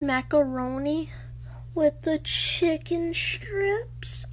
macaroni with the chicken strips.